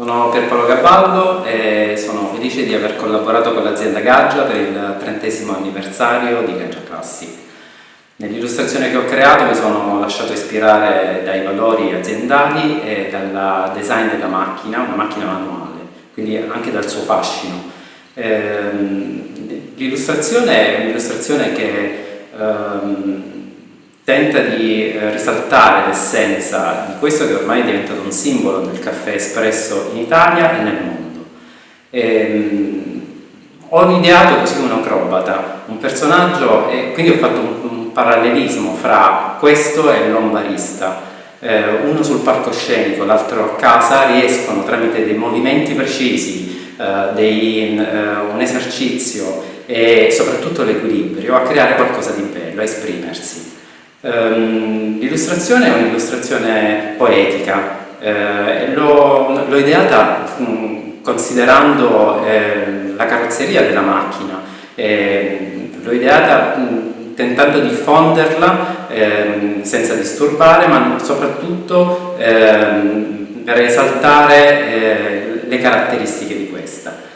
Sono Pierpaolo Cavallo e sono felice di aver collaborato con l'azienda Gaggia per il trentesimo anniversario di Gaggia Classic. Nell'illustrazione che ho creato mi sono lasciato ispirare dai valori aziendali e dal design della macchina, una macchina manuale, quindi anche dal suo fascino. Ehm, l'illustrazione è un'illustrazione che ehm, tenta di eh, risaltare l'essenza di questo che ormai è diventato un simbolo del caffè espresso in Italia e nel mondo. E, ehm, ho ideato così un acrobata, un personaggio e quindi ho fatto un, un parallelismo fra questo e l'ombarista. Eh, uno sul palcoscenico, l'altro a casa, riescono tramite dei movimenti precisi, eh, dei, eh, un esercizio e soprattutto l'equilibrio a creare qualcosa di bello, a esprimersi. Um, l'illustrazione è un'illustrazione poetica, eh, l'ho ideata um, considerando eh, la carrozzeria della macchina, eh, l'ho ideata um, tentando di fonderla ehm, senza disturbare, ma soprattutto ehm, per esaltare eh, le caratteristiche di questa.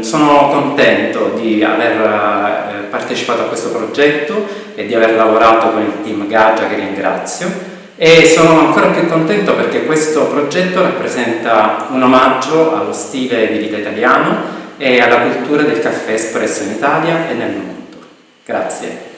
Sono contento di aver eh, partecipato a questo progetto e di aver lavorato con il team Gaggia che ringrazio e sono ancora più contento perché questo progetto rappresenta un omaggio allo stile di vita italiano e alla cultura del caffè espresso in Italia e nel mondo. Grazie.